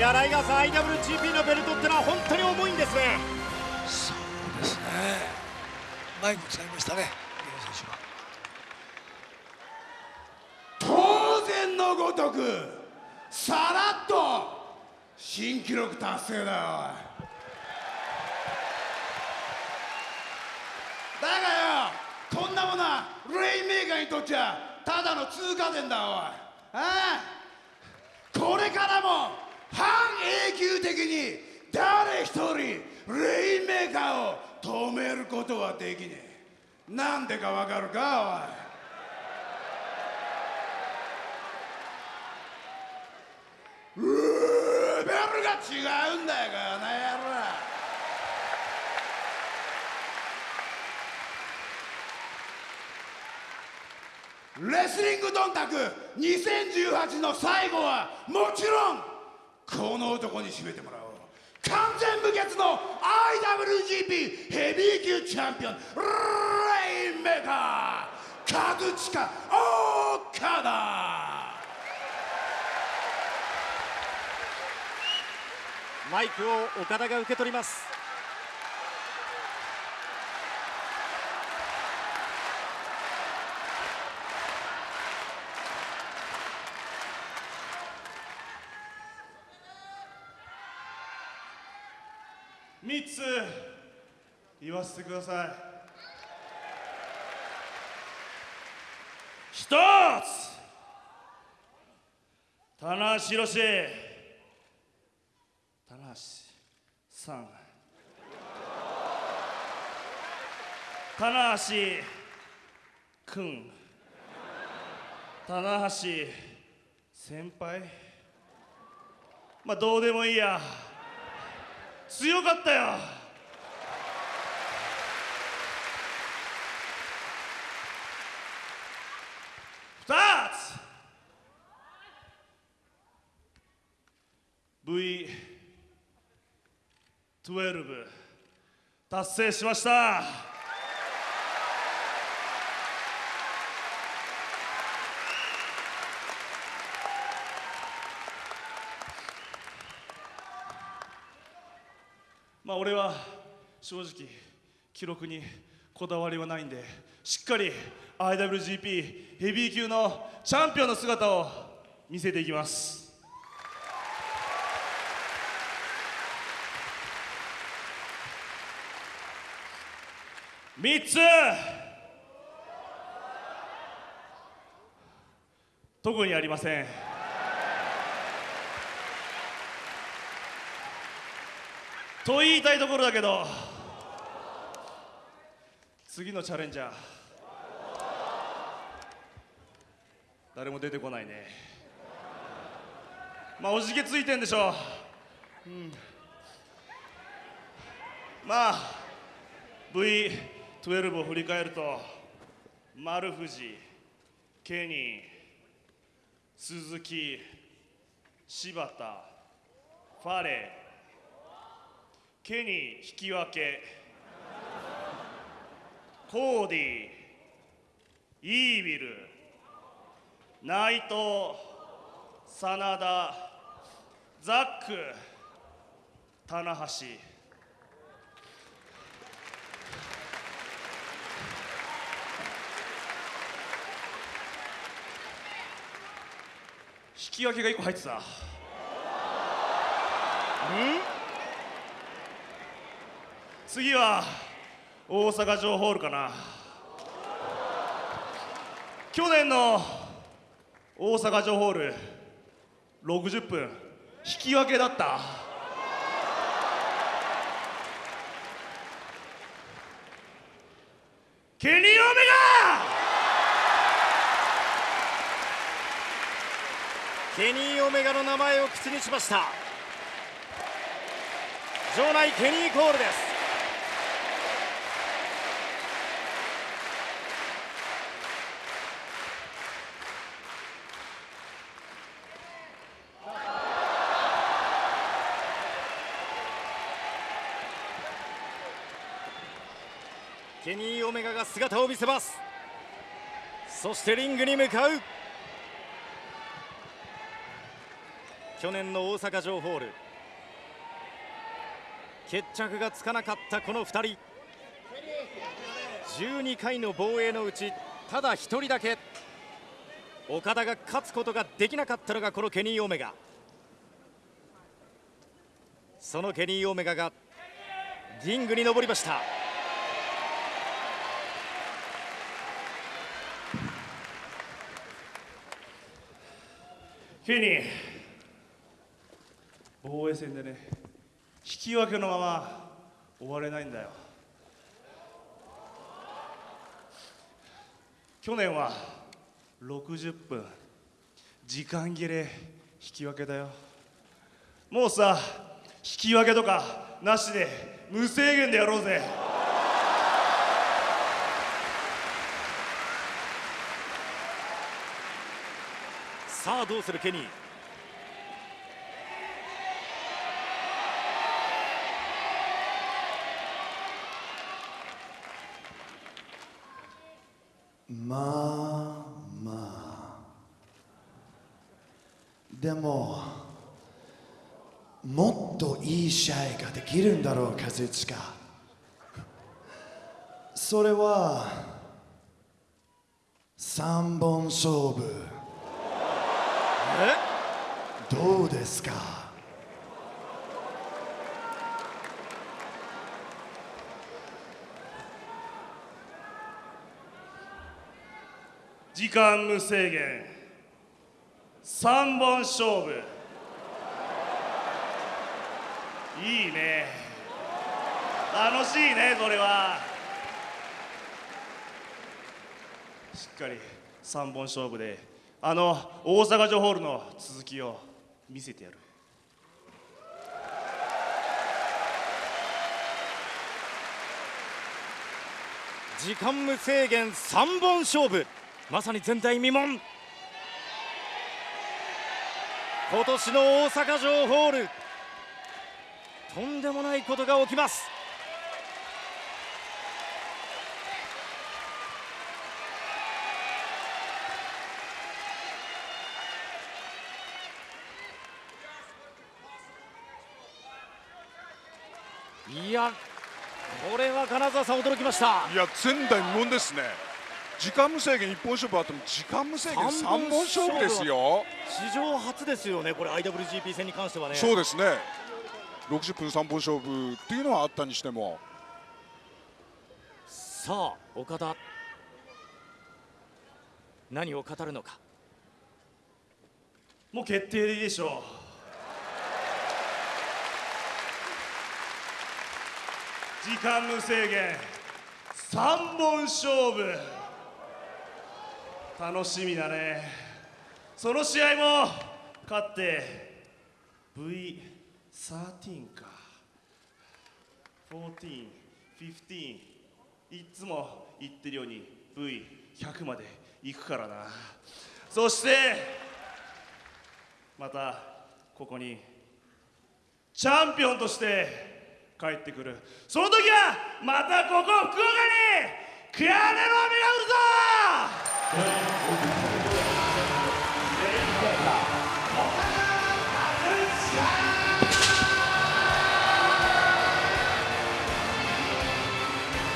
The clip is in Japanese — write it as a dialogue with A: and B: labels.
A: やライガーさん IWGP のベルトってのは本当に重いんですね。
B: そうですね。マイク使いましたね
C: 当然のごとくさらっと新記録達成だよだがよこんなものはレインメーカーにとっちゃただの通過点だおい。ああこれからも半永久的に誰一人レインメーカーを止めることはできねえ。なんでかわかるかおい。うーベルが違うんだよこの野郎。レスリングドンタク2018の最後はもちろんこの男に締めてもらおう。完全無欠の IWGP ヘビー級チャンピオンレインメーカーカズチカ岡田。
A: マイクを岡田が受け取ります。
D: 3つ言わせてください。一つ。棚橋宏。棚橋さん。棚橋くん。棚橋先輩。まあどうでもいいや。強かったよ。二つ。V12 達成しました。まあ俺は正直記録にこだわりはないんでしっかり IWGP ヘビー級のチャンピオンの姿を見せていきます。3つ。特にありません。と言いたいところだけど次のチャレンジャー誰も出てこないね。まあおじけついてんでしょう、うん、まあ V12 を振り返ると丸藤ケニー鈴木柴田ファレーケニー引き分け。コーディイービル。内藤真田ザック。棚橋。引き分けが1個入ってた。うん？次は大阪城ホールかな。去年の大阪城ホール60分引き分けだった。ケニー・オメガ
A: ケニー・オメガの名前を口にしました。場内ケニーコールです。ケニー・オメガが姿を見せます。そしてリングに向かう。去年の大阪城ホール。決着がつかなかったこの2人。12回の防衛のうちただ1人だけ。岡田が勝つことができなかったのがこのケニー・オメガ。そのケニー・オメガがリングに登りました。
D: ケニー。防衛戦でね引き分けのまま終われないんだよ。去年は60分。時間切れ引き分けだよ。もうさ引き分けとかなしで無制限でやろうぜ。
A: さあどうするケニー。
E: まあまあ。でももっといい試合ができるんだろう和親それは三本勝負。どうですか？
D: 時間無制限。3本勝負。いいね。楽しいねそれは。しっかり3本勝負であの大阪城ホールの続きを見せてやる。
A: 時間無制限3本勝負。まさに前代未聞。今年の大阪城ホールとんでもないことが起きます。いやこれは金沢さん驚きました。
F: いや前代未聞ですね。時間無制限一本勝負あっても時間無制限三本勝負ですよ。
A: 史上初ですよねこれ IWGP 戦に関してはね。
F: そうですね。60分三本勝負っていうのはあったにしても。
A: さあ岡田。何を語るのか。
D: もう決定でいいでしょう時間無制限。3本勝負。楽しみだね。その試合も勝って V13 か。1415いつも言ってるように V100 まで行くからな。そしてまたここにチャンピオンとして帰ってくる。その時はまたここ福岡にクアネロ雨が降るぞ。